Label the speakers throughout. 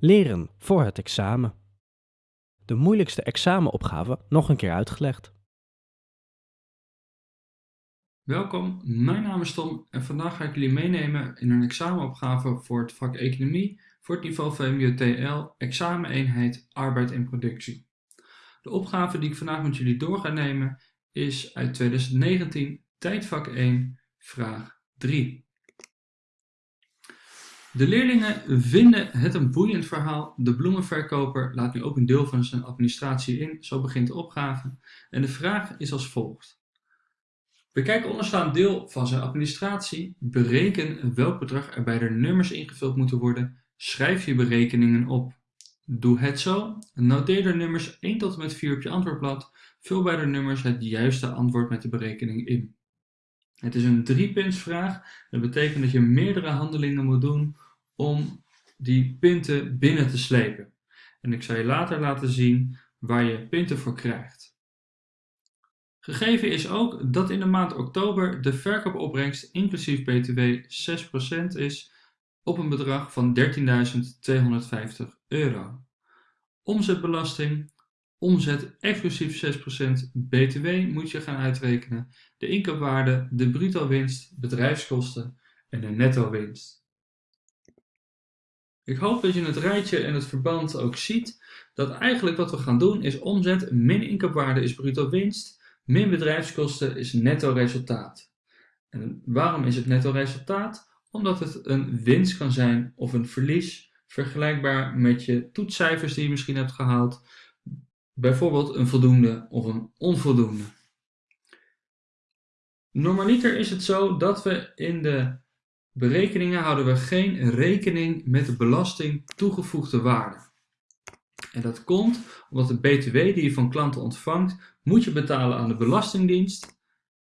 Speaker 1: Leren voor het examen. De moeilijkste examenopgave nog een keer uitgelegd.
Speaker 2: Welkom, mijn naam is Tom en vandaag ga ik jullie meenemen in een examenopgave voor het vak Economie voor het niveau VMBO-TL, exameneenheid Arbeid en Productie. De opgave die ik vandaag met jullie door ga nemen is uit 2019, tijdvak 1, vraag 3. De leerlingen vinden het een boeiend verhaal. De bloemenverkoper laat nu ook een deel van zijn administratie in. Zo begint de opgave. En de vraag is als volgt. Bekijk onderstaand deel van zijn administratie. Bereken welk bedrag er bij de nummers ingevuld moeten worden. Schrijf je berekeningen op. Doe het zo. Noteer de nummers 1 tot en met 4 op je antwoordblad. Vul bij de nummers het juiste antwoord met de berekening in. Het is een driepuntsvraag. Dat betekent dat je meerdere handelingen moet doen om die punten binnen te slepen. En ik zal je later laten zien waar je punten voor krijgt. Gegeven is ook dat in de maand oktober de verkoopopbrengst inclusief btw 6% is op een bedrag van 13.250 euro. Omzetbelasting, omzet exclusief 6% btw moet je gaan uitrekenen, de inkoopwaarde, de bruto winst, bedrijfskosten en de netto winst. Ik hoop dat je het rijtje en het verband ook ziet, dat eigenlijk wat we gaan doen is omzet min inkoopwaarde is bruto winst, min bedrijfskosten is netto resultaat. En waarom is het netto resultaat? Omdat het een winst kan zijn of een verlies, vergelijkbaar met je toetscijfers die je misschien hebt gehaald, bijvoorbeeld een voldoende of een onvoldoende. Normaliter is het zo dat we in de berekeningen houden we geen rekening met de belasting toegevoegde waarde. En dat komt omdat de btw die je van klanten ontvangt, moet je betalen aan de Belastingdienst.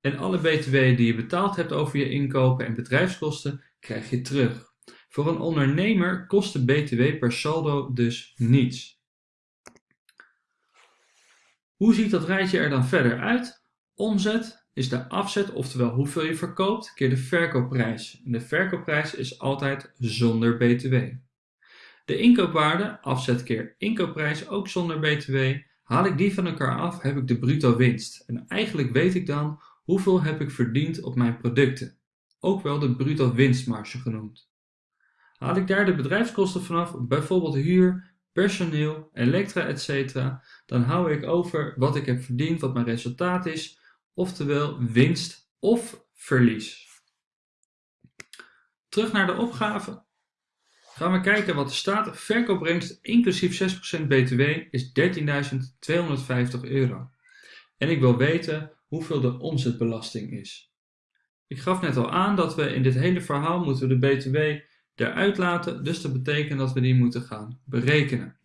Speaker 2: En alle btw die je betaald hebt over je inkopen en bedrijfskosten, krijg je terug. Voor een ondernemer kost de btw per saldo dus niets. Hoe ziet dat rijtje er dan verder uit? Omzet, is de afzet, oftewel hoeveel je verkoopt, keer de verkoopprijs. En de verkoopprijs is altijd zonder btw. De inkoopwaarde, afzet keer inkoopprijs, ook zonder btw. Haal ik die van elkaar af, heb ik de bruto winst. En eigenlijk weet ik dan hoeveel heb ik verdiend op mijn producten. Ook wel de bruto winstmarge genoemd. Haal ik daar de bedrijfskosten vanaf, bijvoorbeeld huur, personeel, elektra, etc., dan hou ik over wat ik heb verdiend, wat mijn resultaat is, oftewel winst of verlies. Terug naar de opgave. Gaan we kijken wat er staat. Verkoopbrengst inclusief 6% btw is 13.250 euro. En ik wil weten hoeveel de omzetbelasting is. Ik gaf net al aan dat we in dit hele verhaal moeten de btw eruit laten, dus dat betekent dat we die moeten gaan berekenen.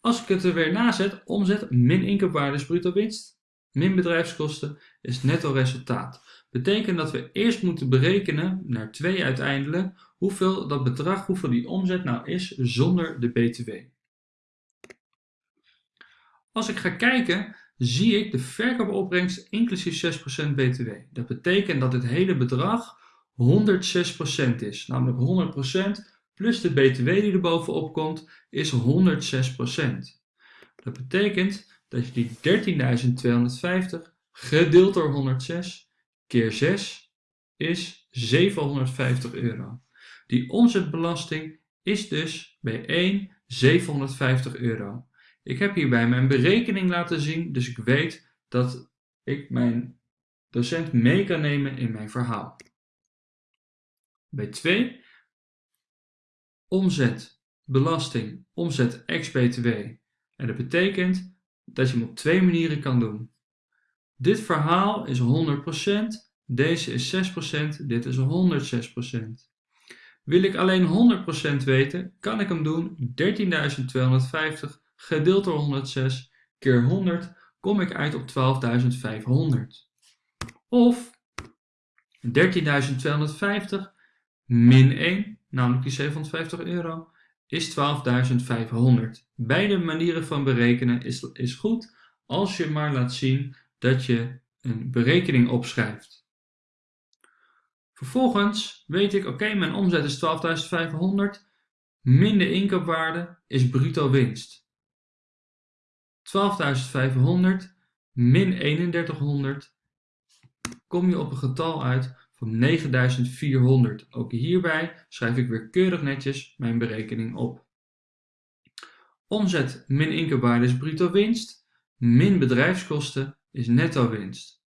Speaker 2: Als ik het er weer nazet, omzet min inkoopwaarde is bruto winst, min bedrijfskosten is netto resultaat. Betekent dat we eerst moeten berekenen, naar 2 uiteindelijk, hoeveel dat bedrag, hoeveel die omzet nou is zonder de BTW. Als ik ga kijken, zie ik de verkoopopbrengst inclusief 6% BTW. Dat betekent dat het hele bedrag 106% is, namelijk 100% plus de BTW die er bovenop komt is 106%. Dat betekent dat je die 13.250 gedeeld door 106 keer 6 is 750 euro. Die omzetbelasting is dus bij 1 750 euro. Ik heb hierbij mijn berekening laten zien, dus ik weet dat ik mijn docent mee kan nemen in mijn verhaal. Bij 2 omzet, belasting, omzet ex-BTW. En dat betekent dat je hem op twee manieren kan doen. Dit verhaal is 100%, deze is 6%, dit is 106%. Wil ik alleen 100% weten, kan ik hem doen 13.250 gedeeld door 106 keer 100 kom ik uit op 12.500. Of 13.250 min 1, namelijk die 750 euro, is 12.500. Beide manieren van berekenen is, is goed als je maar laat zien dat je een berekening opschrijft. Vervolgens weet ik, oké, mijn omzet is 12.500 min de inkoopwaarde is bruto winst. 12.500 min 3100 kom je op een getal uit van 9400. Ook hierbij schrijf ik weer keurig netjes mijn berekening op. Omzet min inkoopwaarde is bruto winst, min bedrijfskosten is netto winst.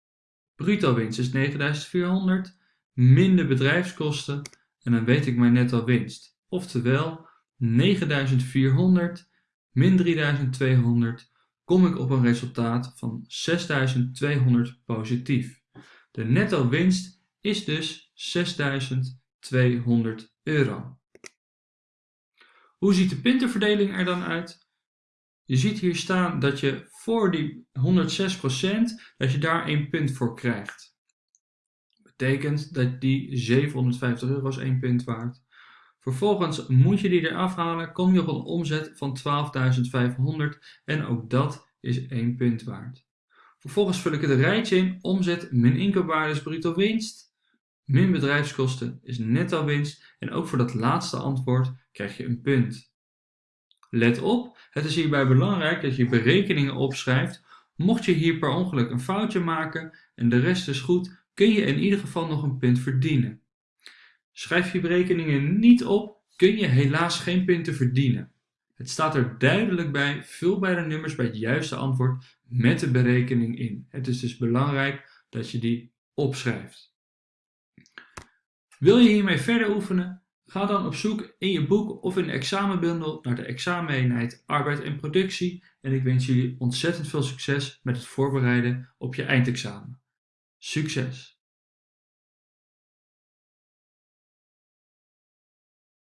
Speaker 2: Bruto winst is 9400, min de bedrijfskosten en dan weet ik mijn netto winst. Oftewel 9400 min 3200 kom ik op een resultaat van 6200 positief. De netto winst is dus 6200 euro. Hoe ziet de puntenverdeling er dan uit? Je ziet hier staan dat je voor die 106% dat je daar 1 punt voor krijgt. Betekent dat die 750 euro is 1 punt waard. Vervolgens moet je die eraf halen, kom je op een omzet van 12.500 en ook dat is 1 punt waard. Vervolgens vul ik het rijtje in, omzet min inkoopwaarde is bruto winst, min bedrijfskosten is netto winst en ook voor dat laatste antwoord krijg je een punt. Let op, het is hierbij belangrijk dat je berekeningen opschrijft. Mocht je hier per ongeluk een foutje maken en de rest is goed, kun je in ieder geval nog een punt verdienen. Schrijf je berekeningen niet op, kun je helaas geen punten verdienen. Het staat er duidelijk bij, vul bij de nummers bij het juiste antwoord met de berekening in. Het is dus belangrijk dat je die opschrijft. Wil je hiermee verder oefenen? Ga dan op zoek in je boek of in de examenbundel naar de exameneenheid arbeid en productie en ik wens jullie ontzettend veel succes met het voorbereiden op je eindexamen. Succes!